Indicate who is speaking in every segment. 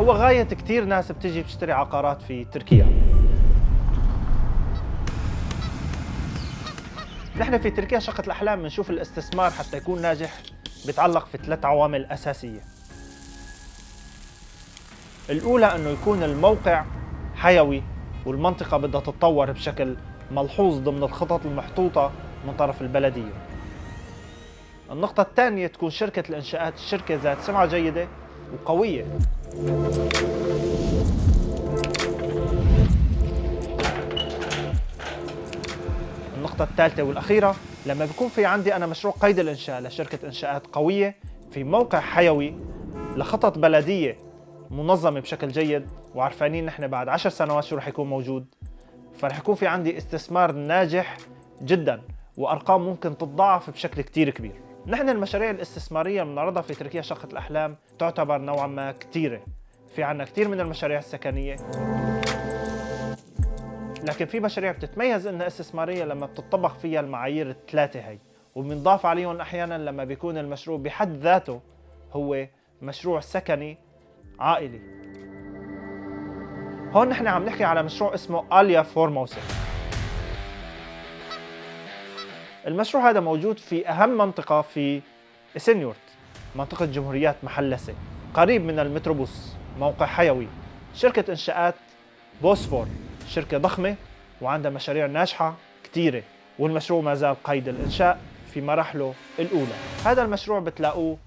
Speaker 1: هو غاية كثير ناس بتجي بتشتري عقارات في تركيا. نحن في تركيا شقة الأحلام بنشوف الاستثمار حتى يكون ناجح بيتعلق في ثلاث عوامل أساسية. الأولى أنه يكون الموقع حيوي والمنطقة بدها تتطور بشكل ملحوظ ضمن الخطط المحطوطة من طرف البلدية. النقطة الثانية تكون شركة الإنشاءات شركة ذات سمعة جيدة وقوية. النقطة الثالثة والأخيرة لما بيكون في عندي أنا مشروع قيد الإنشاء لشركة إنشاءات قوية في موقع حيوي لخطط بلدية منظمة بشكل جيد وعرفانين نحن بعد عشر سنوات شو رح يكون موجود فرح يكون في عندي استثمار ناجح جدا. وأرقام ممكن تتضاعف بشكل كتير كبير. نحن المشاريع الاستثمارية اللي بنعرضها في تركيا شقة الأحلام تعتبر نوعا ما كتيرة. في عنا كتير من المشاريع السكنية. لكن في مشاريع بتتميز إنها استثمارية لما بتطبق فيها المعايير الثلاثة هي. وبنضاف عليهم أحيانا لما بيكون المشروع بحد ذاته هو مشروع سكني عائلي. هون نحن عم نحكي على مشروع اسمه اليا فورموسا المشروع هذا موجود في أهم منطقة في إسنيورت منطقة جمهوريات محلسي قريب من المتروبوس موقع حيوي. شركة إنشاءات بوسفور شركة ضخمة وعندها مشاريع ناجحة كثيرة والمشروع ما زال قيد الإنشاء في مراحله الأولى. هذا المشروع بتلاقوه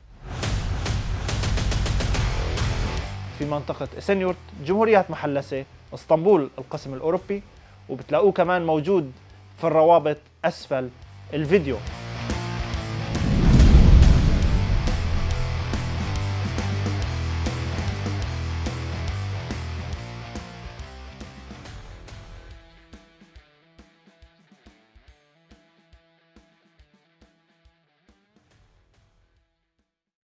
Speaker 1: في منطقة إسنيورت جمهوريات محلسي إسطنبول القسم الأوروبي وبتلاقوه كمان موجود في الروابط أسفل الفيديو.